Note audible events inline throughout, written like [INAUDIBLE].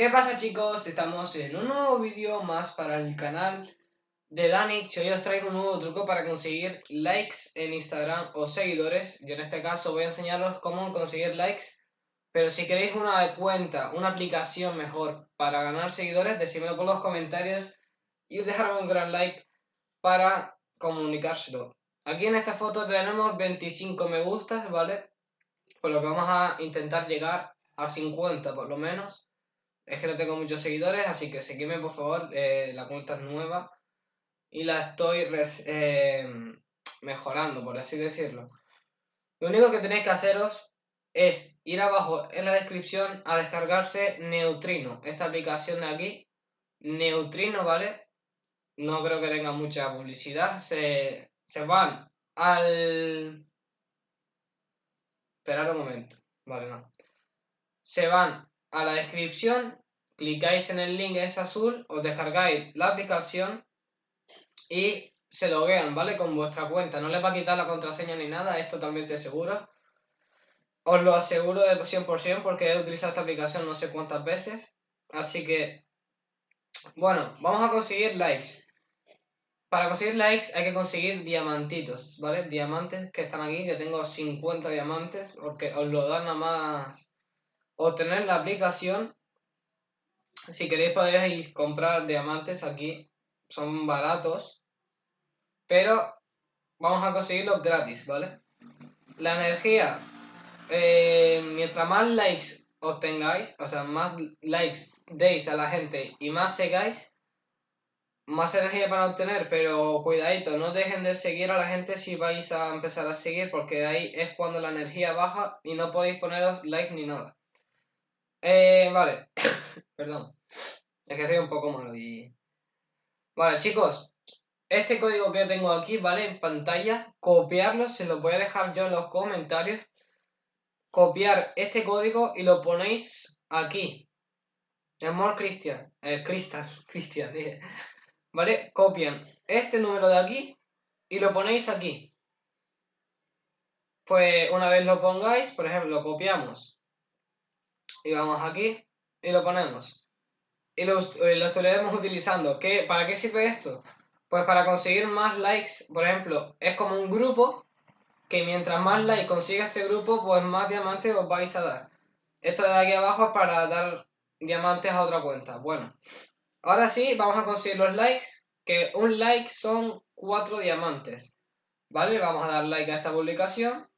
¿Qué pasa chicos? Estamos en un nuevo vídeo más para el canal de Danix hoy os traigo un nuevo truco para conseguir likes en Instagram o seguidores. Yo en este caso voy a enseñaros cómo conseguir likes, pero si queréis una cuenta, una aplicación mejor para ganar seguidores, decídmelo por los comentarios y dejadme un gran like para comunicárselo. Aquí en esta foto tenemos 25 me gustas, ¿vale? Por lo que vamos a intentar llegar a 50 por lo menos. Es que no tengo muchos seguidores, así que seguidme por favor, eh, la cuenta es nueva y la estoy eh, mejorando, por así decirlo. Lo único que tenéis que haceros es ir abajo en la descripción a descargarse Neutrino, esta aplicación de aquí. Neutrino, ¿vale? No creo que tenga mucha publicidad. Se, se van al... Esperar un momento. Vale, no. Se van a la descripción, clicáis en el link es azul, os descargáis la aplicación y se loguean, ¿vale? Con vuestra cuenta. No les va a quitar la contraseña ni nada, es totalmente seguro. Os lo aseguro de 100% porque he utilizado esta aplicación no sé cuántas veces. Así que, bueno, vamos a conseguir likes. Para conseguir likes hay que conseguir diamantitos, ¿vale? Diamantes que están aquí, que tengo 50 diamantes, porque os lo dan nada más obtener la aplicación. Si queréis podéis comprar diamantes aquí, son baratos, pero vamos a conseguirlos gratis, ¿vale? La energía, eh, mientras más likes obtengáis, o sea, más likes deis a la gente y más sigáis, más energía para obtener, pero cuidadito, no dejen de seguir a la gente si vais a empezar a seguir, porque ahí es cuando la energía baja y no podéis poneros likes ni nada. Eh, vale. [COUGHS] Perdón. Es que estoy un poco malo y... Vale, chicos. Este código que tengo aquí, ¿vale? En pantalla. Copiarlo. Se lo voy a dejar yo en los comentarios. Copiar este código y lo ponéis aquí. Amor Cristian. Eh, Cristal. [LAUGHS] Cristian, dije. ¿Vale? Copian este número de aquí y lo ponéis aquí. Pues una vez lo pongáis, por ejemplo, lo copiamos y vamos aquí y lo ponemos. Y lo, lo estaremos utilizando. ¿Qué, ¿Para qué sirve esto? Pues para conseguir más likes, por ejemplo, es como un grupo que mientras más likes consiga este grupo, pues más diamantes os vais a dar. Esto de aquí abajo es para dar diamantes a otra cuenta. Bueno, ahora sí, vamos a conseguir los likes, que un like son cuatro diamantes. ¿Vale? Vamos a dar like a esta publicación.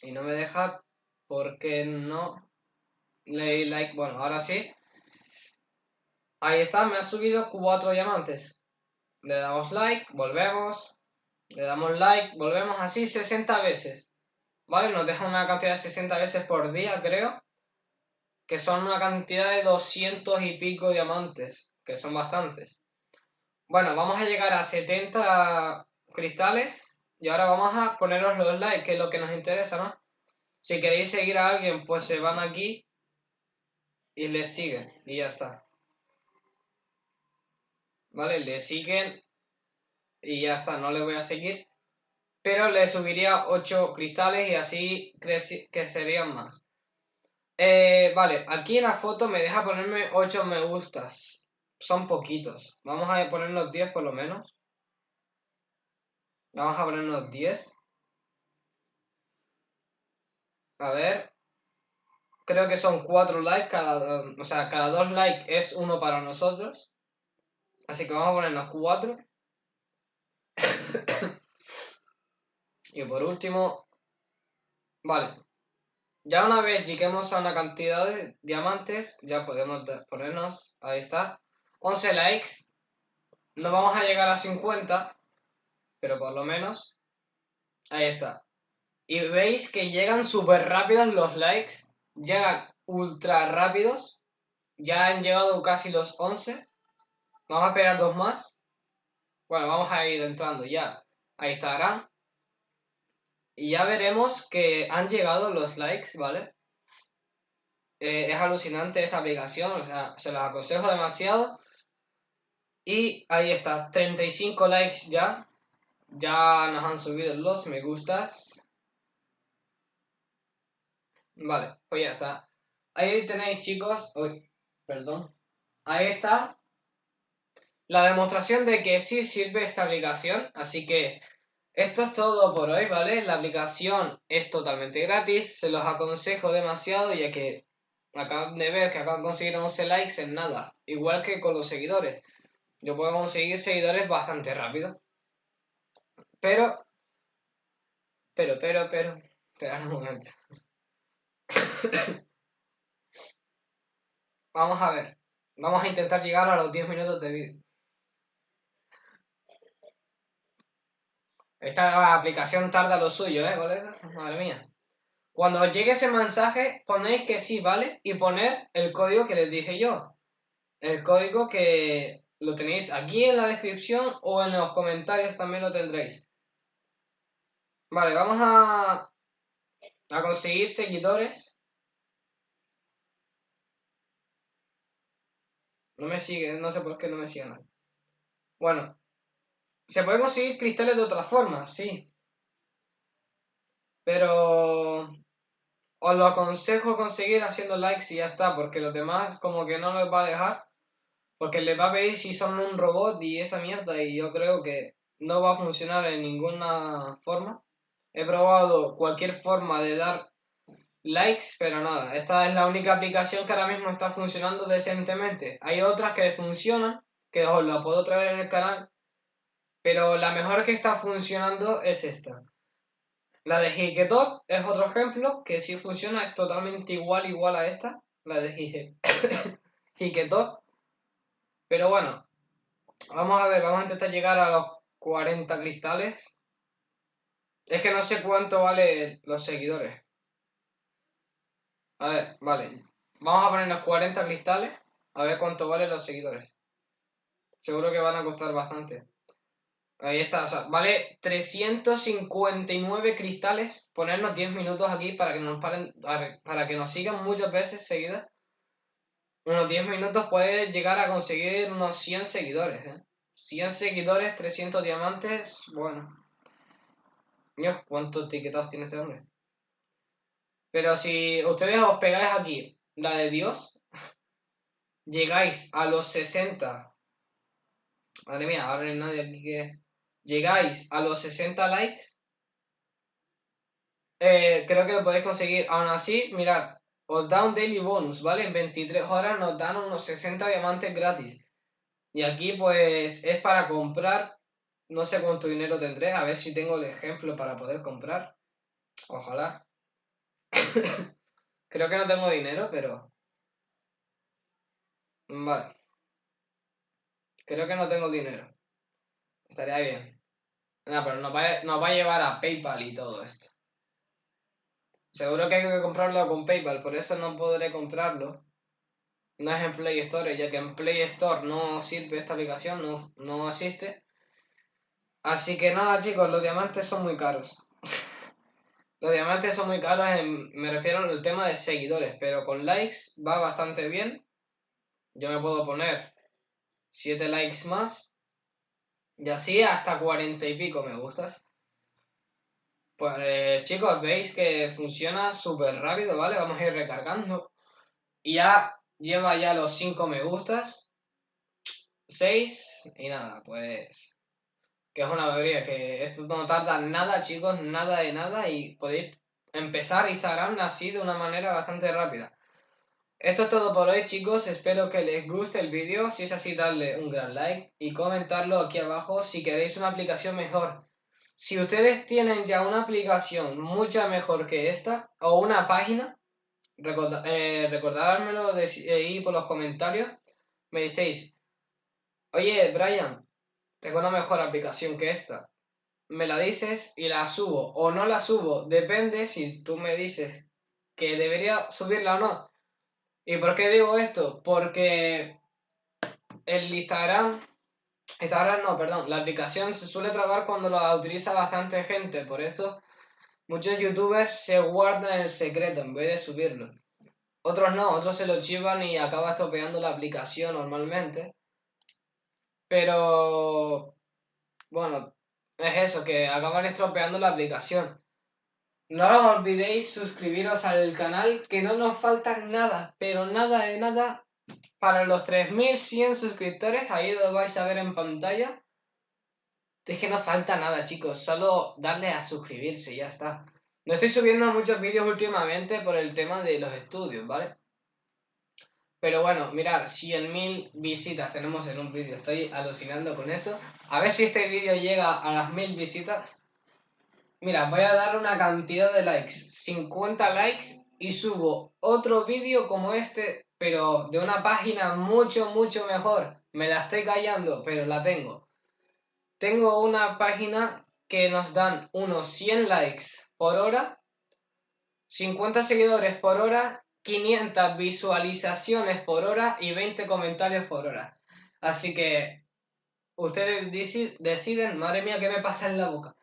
Y no me deja porque no le like? Bueno, ahora sí. Ahí está, me ha subido cuatro diamantes. Le damos like, volvemos. Le damos like, volvemos así 60 veces. ¿Vale? Nos deja una cantidad de 60 veces por día, creo. Que son una cantidad de 200 y pico diamantes. Que son bastantes. Bueno, vamos a llegar a 70 cristales. Y ahora vamos a poneros los likes, que es lo que nos interesa, ¿no? Si queréis seguir a alguien, pues se van aquí y le siguen y ya está. ¿Vale? Le siguen y ya está, no le voy a seguir. Pero le subiría 8 cristales y así crecerían más. Eh, vale, aquí en la foto me deja ponerme 8 me gustas. Son poquitos. Vamos a ponernos 10 por lo menos. Vamos a ponernos 10. A ver. Creo que son cuatro likes, cada, o sea, cada dos likes es uno para nosotros. Así que vamos a ponernos cuatro. [COUGHS] y por último, vale. Ya una vez lleguemos a una cantidad de diamantes, ya podemos ponernos, ahí está, 11 likes. No vamos a llegar a 50, pero por lo menos, ahí está. Y veis que llegan súper rápidos los likes. Llegan ultra rápidos. Ya han llegado casi los 11. Vamos a esperar dos más. Bueno, vamos a ir entrando ya. Ahí estará. Y ya veremos que han llegado los likes, ¿vale? Eh, es alucinante esta aplicación, o sea, se las aconsejo demasiado. Y ahí está, 35 likes ya. Ya nos han subido los me gustas. Vale, pues ya está. ahí tenéis chicos, uy, perdón, ahí está la demostración de que sí sirve esta aplicación, así que esto es todo por hoy, ¿vale? La aplicación es totalmente gratis, se los aconsejo demasiado ya que acaban de ver que acaban de conseguir 11 likes en nada, igual que con los seguidores. Yo puedo conseguir seguidores bastante rápido. Pero, pero, pero, pero, espera un momento. [COUGHS] Vamos a ver. Vamos a intentar llegar a los 10 minutos de vídeo. Esta aplicación tarda lo suyo, ¿eh, colega? Madre mía. Cuando os llegue ese mensaje, ponéis que sí, ¿vale? Y poner el código que les dije yo. El código que lo tenéis aquí en la descripción o en los comentarios también lo tendréis. Vale, vamos a, a conseguir seguidores. No me siguen, no sé por qué no me siguen. Bueno, se pueden conseguir cristales de otra forma, sí. Pero os lo aconsejo conseguir haciendo likes y ya está, porque los demás como que no les va a dejar. Porque les va a pedir si son un robot y esa mierda y yo creo que no va a funcionar en ninguna forma. He probado cualquier forma de dar likes, pero nada. Esta es la única aplicación que ahora mismo está funcionando decentemente. Hay otras que funcionan, que os la puedo traer en el canal, pero la mejor que está funcionando es esta. La de Hiketok es otro ejemplo que sí funciona, es totalmente igual, igual a esta, la de Hiketok. [LAUGHS] Pero bueno, vamos a ver, vamos a intentar llegar a los 40 cristales. Es que no sé cuánto vale los seguidores. A ver, vale. Vamos a poner los 40 cristales. A ver cuánto valen los seguidores. Seguro que van a costar bastante. Ahí está, o sea, vale 359 cristales. Ponernos 10 minutos aquí para que nos paren, para que nos sigan muchas veces seguidas unos 10 minutos puedes llegar a conseguir unos 100 seguidores. ¿eh? 100 seguidores, 300 diamantes, bueno. Dios, ¿cuántos etiquetados tiene este hombre? Pero si ustedes os pegáis aquí, la de Dios, [LAUGHS] llegáis a los 60. Madre mía, ahora no hay nadie aquí que... Llegáis a los 60 likes. Eh, creo que lo podéis conseguir. Aún así, mirad, os da un daily bonus, ¿vale? En 23 horas nos dan unos 60 diamantes gratis. Y aquí pues es para comprar, no sé cuánto dinero tendré, a ver si tengo el ejemplo para poder comprar. Ojalá. [LAUGHS] Creo que no tengo dinero, pero... Vale. Creo que no tengo dinero. Estaría bien. No, pero nos va, nos va a llevar a PayPal y todo esto. Seguro que hay que comprarlo con PayPal, por eso no podré comprarlo. No es en Play Store, ya que en Play Store no sirve esta aplicación, no, no existe. Así que nada chicos, los diamantes son muy caros. [LAUGHS] los diamantes son muy caros, me refiero al tema de seguidores, pero con likes va bastante bien. Yo me puedo poner 7 likes más. Y así hasta 40 y pico me gustas. Pues eh, chicos, veis que funciona súper rápido, ¿vale? Vamos a ir recargando. Y ya lleva ya los 5 me gustas. 6 y nada, pues... Que es una alegría, que esto no tarda nada, chicos, nada de nada y podéis empezar Instagram así de una manera bastante rápida. Esto es todo por hoy, chicos. Espero que les guste el vídeo. Si es así, darle un gran like y comentarlo aquí abajo si queréis una aplicación mejor. Si ustedes tienen ya una aplicación mucho mejor que esta o una página, eh, recordármelo de, ahí por los comentarios. Me decís, oye Brian, tengo una mejor aplicación que esta. Me la dices y la subo o no la subo. Depende si tú me dices que debería subirla o no. ¿Y por qué digo esto? Porque el Instagram Instagram no, perdón. La aplicación se suele trabar cuando la utiliza bastante gente. Por esto muchos youtubers se guardan el secreto en vez de subirlo. Otros no, otros se lo chivan y acaba estropeando la aplicación normalmente. Pero... Bueno, es eso, que acaban estropeando la aplicación. No os olvidéis suscribiros al canal, que no nos falta nada, pero nada de nada para los 3100 suscriptores. Ahí lo vais a ver en pantalla. Es que no falta nada, chicos. Solo darle a suscribirse y ya está. No estoy subiendo muchos vídeos últimamente por el tema de los estudios, ¿vale? Pero bueno, mirad, 100.000 visitas tenemos en un vídeo. Estoy alucinando con eso. A ver si este vídeo llega a las 1000 visitas. Mira, voy a dar una cantidad de likes. 50 likes y subo otro vídeo como este, pero de una página mucho, mucho mejor. Me la estoy callando, pero la tengo. Tengo una página que nos dan unos 100 likes por hora, 50 seguidores por hora, 500 visualizaciones por hora y 20 comentarios por hora. Así que ustedes deciden, madre mía, ¿qué me pasa en la boca?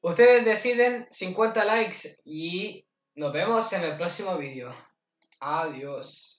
Ustedes deciden 50 likes y nos vemos en el próximo vídeo. Adiós.